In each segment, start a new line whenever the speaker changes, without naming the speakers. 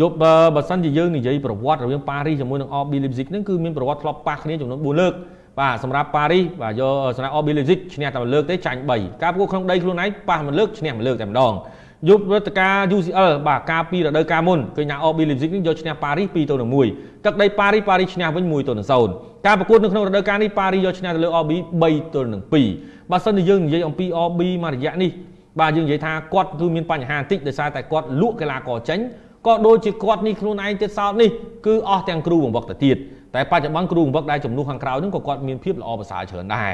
យប់បើសិនជាយើងនិយាយប្រវត្តិរវាងប៉ារីសជាមួយនឹង RB Leipzig ហ្នឹងគឺមានប្រវត្តិធ្លាប់ប៉ះគ្នាចំនួន4លើកបាទសម្រាប់ប៉ារីសបាទយកសម្រាប់ RB Leipzig ឈ្នះតែមួយលើកទេចាញ់3ការប្រកួតក្នុងដីខ្លួនឯងប៉ះមួយលើកឈ្នះមួយលើកតែម្ដងយប់រដ្ឋការ UCL បាទការពីរដូវកាលមុនគឺញ៉ា RB Leipzig នេះយកឈ្នះប៉ារីស2ទៅ1ទឹកដីប៉ារីសប៉ារីសឈ្នះវិញ1ទៅ0ការប្រកួតនៅក្នុងរដូវកាលនេះប៉ារីសយកឈ្នះទៅលើ RB 3ទល់នឹង2បើសិនជាយើងនិយាយអំពី RB មួយរយៈនេះបាទយើងនិយាយថាគាត់គឺមានបញ្ហាបន្តិចដោយសារតែគាត់លក់កីឡាករចេញ ក៏ដូចជាគាត់នេះខ្លួនឯងទៀតសោតនេះគឺអស់ទាំងគ្រូបង្វឹកទៅទៀតតែបច្ចុប្បន្នគ្រូបង្វឹកដែលចំនួនខាងក្រៅហ្នឹងក៏គាត់មានភាពល្អប្រសើរច្រើនដែរ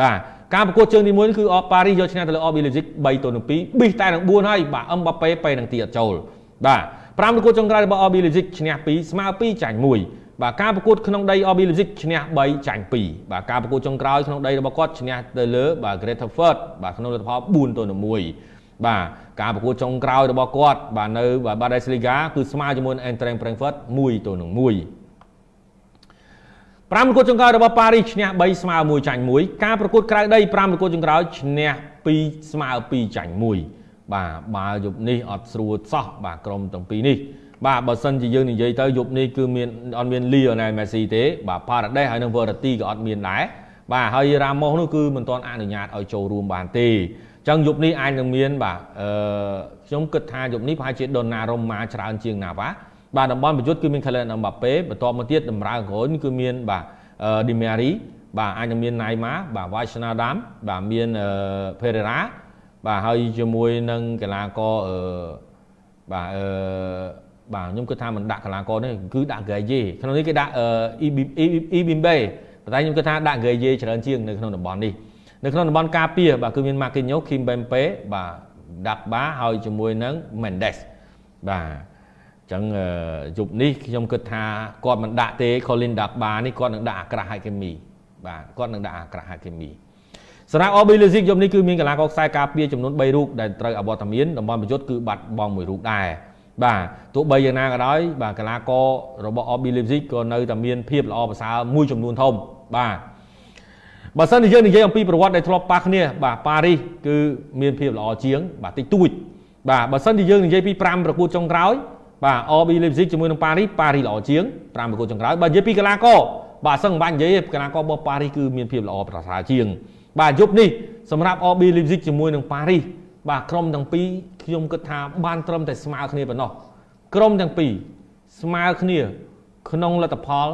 បាទការប្រកួតជើងទី1គឺអប៉ារីសយកឈ្នះទៅលើអប៊ីលេស៊ីក3ទៅនឹង2ប៊ីសតែនឹង4ហើយបាទអឹមបាប៉េពេលនឹងទីអត់ចូលបាទ5ប្រកួតចុងក្រោយរបស់អប៊ីលេស៊ីកឈ្នះ2ស្មើ2ចាញ់1បាទការប្រកួតក្នុងដី RB Leipzig ឈ្នះ3ចាញ់2បាទការប្រកួតចុងក្រោយក្នុងដីរបស់គាត់ឈ្នះទៅលើបាទ Greater Furt បាទក្នុងលទ្ធផល4ទៅ1 បាទការប្រកួតចុងក្រោយរបស់គាត់បាទនៅ Bundesliga គឺស្មើជាមួយ Eintracht Frankfurt 1ទៅនឹង1 5ប្រកួតចុងក្រោយរបស់ប៉ារីសឈ្នះ3ស្មើ1ចាញ់1ការប្រកួតក្រៅដី5ប្រកួតចុងក្រោយឈ្នះ2ស្មើ2ចាញ់1បាទបើយប់នេះអត់ស្រួលសោះបាទក្រុមទាំងពីរនេះបាទបើសិនជាយើងនិយាយទៅយប់នេះគឺមានអត់មាន Lionel Messi ទេបាទ Paredes ហើយនិង Verratti ក៏អត់មានដែរបាទហើយ Ramos នោះគឺមិនទាន់អនុញ្ញាតឲ្យចូលរួមបានទេអញ្ចឹងយប់នេះអាចនឹងមានបាទអឺខ្ញុំគិតថាយប់នេះប្រហែលជា Donnarumma ច្រើនជាងណាបាទបាទតំបន់ប្រយុទ្ធគឺមាន Kylian Mbappe បន្ទាប់មកទៀតតម្រើក្រោយគឺមានបាទ Di Maria បាទអាចនឹងមាន Neymar បាទ Wijnaldum បាទមាន Pereira បាទហើយជាមួយនឹងកីឡាករអឺបាទអឺបាទខ្ញុំគិតថាមិនដាក់កីឡាករនេះគឺដាក់ Gaye ក្នុងនេះគេដាក់ Ibimbe ប៉ុន្តែខ្ញុំគិតថាដាក់ Gaye ច្រើនជាងនៅក្នុងតំបន់នេះ នៅក្នុងតំបន់ការពារបាទគឺមាន Marquinhos Kimpembe បាទ Dagba ហើយជាមួយនឹង Mendes បាទចឹងយប់នេះខ្ញុំគិតថាគាត់មិនដាក់ទេ Colin Dagba នេះគាត់នឹងដាក់អាក្រាស់ហាគីមីបាទគាត់នឹងដាក់អាក្រាស់ហាគីមីសម្រាប់ OB Leipzig យប់នេះគឺមានកីឡាករខ្សែការពារចំនួន3រូបដែលត្រូវអវត្តមានតំបន់ប្រយុទ្ធគឺបាត់បង់មួយរូបដែរបាទទោះបីយ៉ាងណាក៏ដោយបាទកីឡាកររបស់ OB Leipzig ក៏នៅតែមានភាពល្អប្រសើរមួយចំនួនធំបាទ បើសិនជាយើងនិយាយអំពីប្រវត្តិដែលធ្លាប់ប៉ះគ្នាបាទប៉ារីសគឺមានភាពល្អជាង បាទតិចតួចបាទបើសិនជាយើងនិយាយពី5ប្រកួតចុងក្រោយបាទ RB Leipzig ជាមួយនឹងប៉ារីសប៉ារីសល្អជាង5ប្រកួតចុងក្រោយបើនិយាយពីកីឡាករបាទសឹងមិនបាច់និយាយកីឡាកររបស់ប៉ារីសគឺមានភាពល្អប្រសើរជាង បាទយប់នេះសម្រាប់ RB Leipzig ជាមួយនឹងប៉ារីសបាទក្រុមទាំងពីរខ្ញុំគិតថាបានត្រឹមតែស្មើគ្នាប៉ុណ្ណោះក្រុមទាំងពីរស្មើគ្នា ក្នុងលទ្ធផល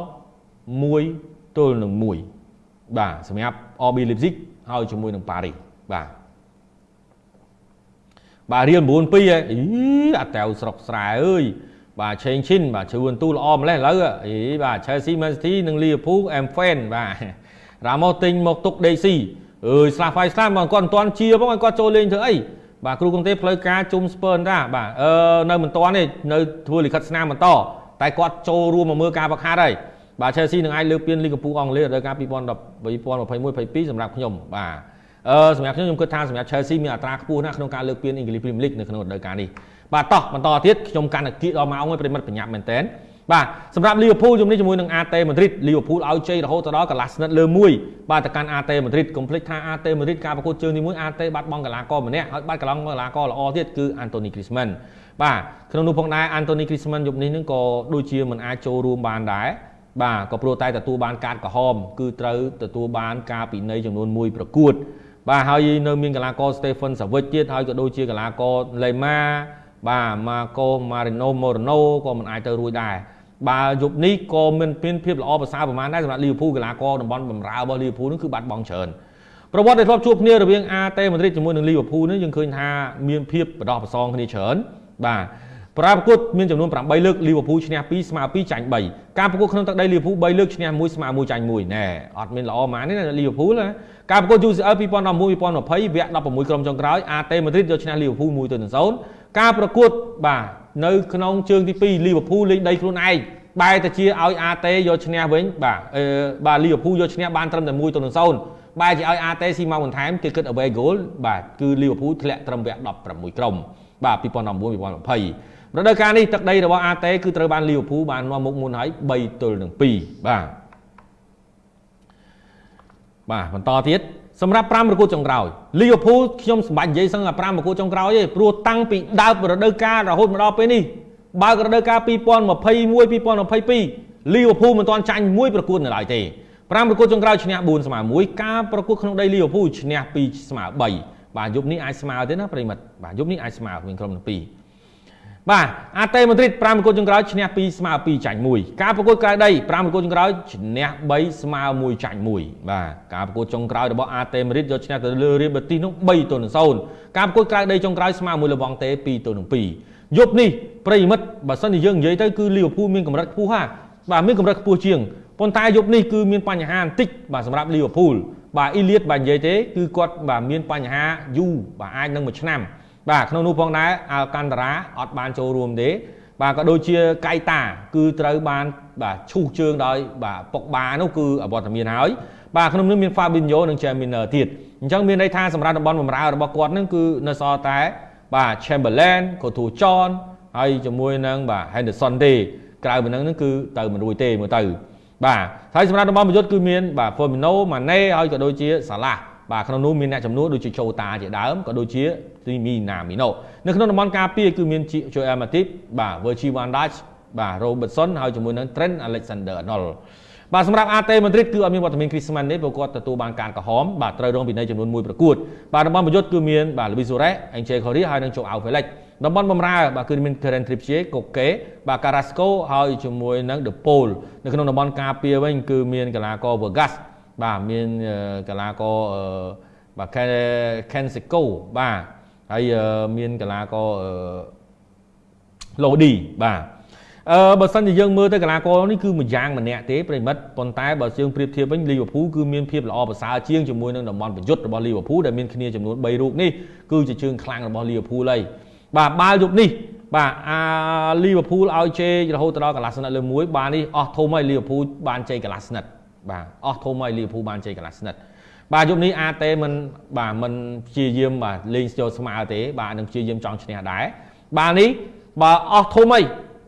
1ទល់នឹង1 បាទសម្រាប់ RB Leipzig ហើយជាមួយនឹងប៉ារីសបាទបាទរៀល9 2ហ៎អីអាតៅស្រុកស្រែអើយបាទឆេងឈិនបាទជួនទូល្អម្លេះឥឡូវអីបាទ Chelsea Man City និង Liverpool M fan បាទរ៉ាម៉ូទិញមកទុក DC អើយស្លាប់ហើយស្លាប់មកគាត់មិនទាន់ជាផងឲ្យគាត់ចូលលេងធ្វើអីបាទគ្រូកុងទេផ្លូវការជុំស្ពើនតាបាទអឺនៅមិនទាន់ទេនៅធ្វើលិខិតស្នាមបន្តតែគាត់ចូលរួមមកមើលការបង្ហាត់ហើយ បាទ Chelsea នឹងអាចលើកពានលីកកំពូលអង់គ្លេសរដូវកាល2010 2021 22សម្រាប់ខ្ញុំបាទអឺសម្រាប់ខ្ញុំខ្ញុំគិតថាសម្រាប់ Chelsea មានអត្រាខ្ពស់ណាស់ក្នុងការលើកពាន English Premier League នៅក្នុងរដូវកាលនេះបាទតោះបន្តទៀតខ្ញុំកាន់តែគៀកដល់ម៉ោងឲ្យប្រិមិត្តបញ្ញាប់មែនតើបាទសម្រាប់ Liverpool ជំនេះជាមួយនឹង AT Madrid Liverpool ឲ្យជ័យរហូតទៅដល់កន្លះស្និតលើ1បាទទៅកាន់ AT Madrid កុំភ្លេចថា AT Madrid ការប្រកួតជើងទី1 AT បាត់បង់កីឡាករម្នាក់ហើយបាត់កន្លងកីឡាករល្អទៀតគឺ Anthony Griezmann បាទក្នុងនោះផងដែរ Anthony Griezmann យប់នេះនឹងក៏ដូចជាមិនអាចចូលរួមបានដែរ បាទក៏ព្រោះតែទទួលបានកាតក្រហម គឺត្រូវទទួលបានការពិន័យចំនួន1ប្រកួត បាទហើយនៅមានកីឡាករ Stephen Savic ទៀតហើយក៏ដូចជាកីឡាករ Lema បាទ Marco Marino Moreno ក៏មិនអាចទៅរួចដែរបើយប់នេះក៏មានមានភាពល្អប្រសើរប្រហែលដែរសម្រាប់ Liverpool កីឡាករតំបន់បម្រើរបស់ Liverpool នោះគឺបាត់បង់ច្រើនប្រវត្តិដែលធ្លាប់ជួបគ្នារវាង AT Madrid ជាមួយនឹង Liverpool នេះយើងឃើញថាមានភាពបដោះប្រសងគ្នាច្រើនបាទ ប្រាប្រកួតមានចំនួន8លើកលីវើពូលឈ្នះ2ស្មើ2ចាញ់3ការប្រកួតក្នុងទឹកដីលីវើពូល3លើកឈ្នះ1ស្មើ1ចាញ់1ណែអត់មានល្អម៉ានទេណាលីវើពូលណាការប្រកួត UCL 2019 2020វគ្គ16ក្រុមចុងក្រោយ AT Madrid យកឈ្នះលីវើពូល1ទៅ0ការប្រកួតបាទនៅក្នុងជើងទី2លីវើពូលលេងដីខ្លួនឯងបែរទៅជាឲ្យ AT យកឈ្នះវិញបាទអឺបាទលីវើពូលយកឈ្នះបានត្រឹមតែ1ទៅ0បែរជាឲ្យ AT ស៊ីមកបន្ថែមគេគិត away goal បាទគឺលីវើពូលធ្លាក់ត្រឹមវគ្គ16ក្រុមបាទ2019 2020 រដូវកាលនេះទឹកដីរបស់អាតេគឺត្រូវបានលីវើពូលបាននាំមុខមុនហើយ3ទល់នឹង2បាទបាទបន្តទៀតសម្រាប់5ប្រកួតចុងក្រោយលីវើពូលខ្ញុំសម្បាច់និយាយសឹងតែ5ប្រកួតចុងក្រោយទេព្រោះតាំងពីដើមរដូវកាលរហូតមកដល់ពេលនេះបើករដូវកាល2021 2022លីវើពូលមិនទាន់ចាញ់មួយប្រកួតនៅឡើយទេ5ប្រកួតចុងក្រោយឈ្នះ4ស្មើ1ការប្រកួតក្នុងដីលីវើពូលឈ្នះ2ស្មើ3បាទយប់នេះអាចស្មើទេណាប្រិមិត្តបាទយប់នេះអាចស្មើវិញក្រុមទាំងពីរ បាទអាតេម៉ាឌ្រីត5ប្រកួតចុងក្រោយឈ្នះ2ស្មើ2ចាញ់1ការប្រកួតក្រៅដី5ប្រកួតចុងក្រោយឈ្នះ3ស្មើ1ចាញ់1បាទការប្រកួតចុងក្រោយរបស់អាតេម៉ាឌ្រីតយកឈ្នះទៅលើរៀលបែទីសនោះ3ទល់នឹង0ការប្រកួតក្រៅដីចុងក្រោយស្មើមួយលបងតេ2ទល់នឹង2យប់នេះប្រិមិត្តបើសិនជាយើងនិយាយទៅគឺលីវើពូលមានកម្រិតខ្ពស់ហាបាទមានកម្រិតខ្ពស់ជាងប៉ុន្តែយប់នេះគឺមានបញ្ហាបន្តិចបាទសម្រាប់លីវើពូលបាទអ៊ីលៀតបាទនិយាយទេគឺគាត់បាទមានបញ្ហាយូរបាទអាចនឹងមួយឆ្នាំ បាទក្នុងនោះផងដែរអាល់កាន់តារ៉ាអត់បានចូលរួមទេបាទក៏ដូចជាកៃតាគឺត្រូវបានបាទឈូសជើងដោយបាទពុកបានោះគឺអវត្តមានហើយបាទក្នុងនោះមាន Fabinho និង Jaminer ទៀតអញ្ចឹងមានន័យថាសម្រាប់តំបន់បម្រើរបស់គាត់នឹងគឺនៅសល់តែបាទ Chamberlain កូទូ John ហើយជាមួយនឹងបាទ Henderson ទេក្រៅពីហ្នឹងគឺទៅមិនរួចទេមើលទៅបាទហើយសម្រាប់តំបន់ប្រយុទ្ធគឺមានបាទ Firmino Mane ហើយក៏ដូចជា Salah បាទក្នុងនោះមានអ្នកចំនួនដូចជាចូលតាជាដើមក៏ដូចជាទីមីណាមីណូនៅក្នុងតំបន់ការពារគឺមាន Joel Matip បាទ Virgil van Dijk បាទ Robertson ហើយជាមួយនឹង Trent Alexander Arnold បាទសម្រាប់ AT Madrid គឺអត់មានវត្តមានគ្រីស្ម៉ាន់ទេព្រោះគាត់ទទួលបានការក្រហមបាទត្រូវរងពិន័យចំនួន1ប្រកួតបាទតំបន់ប្រយុទ្ធគឺមានបាទ Luis Suarez, Angel Correa ហើយនិង Joao Felix តំបន់បំរើបាទគឺមាន Karen Trippier កូកេបាទ Carrasco ហើយជាមួយនឹង De Paul នៅក្នុងតំបន់ការពារវិញគឺមានកីឡាករ Vargas បាទមានកីឡាករបាទ Kensico បាទហើយមានកីឡាករ Lodi បាទអឺបើសិនជាយើងមើលទៅកីឡាករនេះគឺមួយយ៉ាងម្នាក់ទេប្រិមិត្តប៉ុន្តែបើយើងប្រៀបធៀបវិញលីវើពូលគឺមានភាពល្អប្រសើរជាងជាមួយនឹងតំបន់ប្រយុទ្ធរបស់លីវើពូលដែលមានគ្នាចំនួន3រូបនេះគឺជាជើងខ្លាំងរបស់លីវើពូលហើយបាទបាល់យប់នេះបាទអាលីវើពូលឲ្យជេរហូតដល់កន្លះស្និតលើមួយបាទនេះអស់ធំហើយលីវើពូលបានជ័យកន្លះស្និត បាទអស់ធំហើយលីវើពូលបានជ័យកន្លះស្និតបាទយប់នេះអាតេមិនបាទមិនព្យាយាមបាទលេងស្ទល់ស្មើទេបាទនឹងព្យាយាមចង់ឈ្នះដែរបាទនេះបើអស់ធំហើយ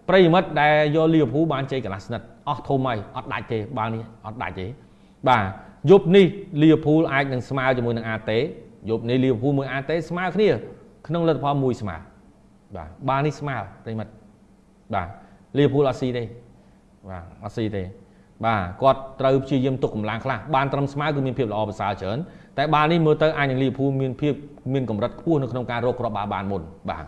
ប្រិយមិត្តដែលយកលីវើពូលបានជ័យកន្លះស្និតអស់ធំហើយអត់ដាច់ទេបាល់នេះអត់ដាច់ទេបាទយប់នេះលីវើពូលអាចនឹងស្មើជាមួយនឹងអាតេយប់នេះលីវើពូលមួយអាតេស្មើគ្នា ក្នុងលទ្ធផលមួយស្មើបាទបាល់នេះស្មើប្រិមិត្តបាទលីវើពូលអត់ស៊ីទេបាទអត់ស៊ីទេ បាទគាត់ត្រូវព្យាយាមទុកកម្លាំងខ្លះបានត្រឹមស្មើគឺមានភាពល្អប្រសើរច្រើនតែបាល់នេះមើលទៅអាចនឹងលីវើពូលមានភាពមានកម្រិតខ្ពស់នៅក្នុងការរកគ្រាប់បាល់បានមុនបាទ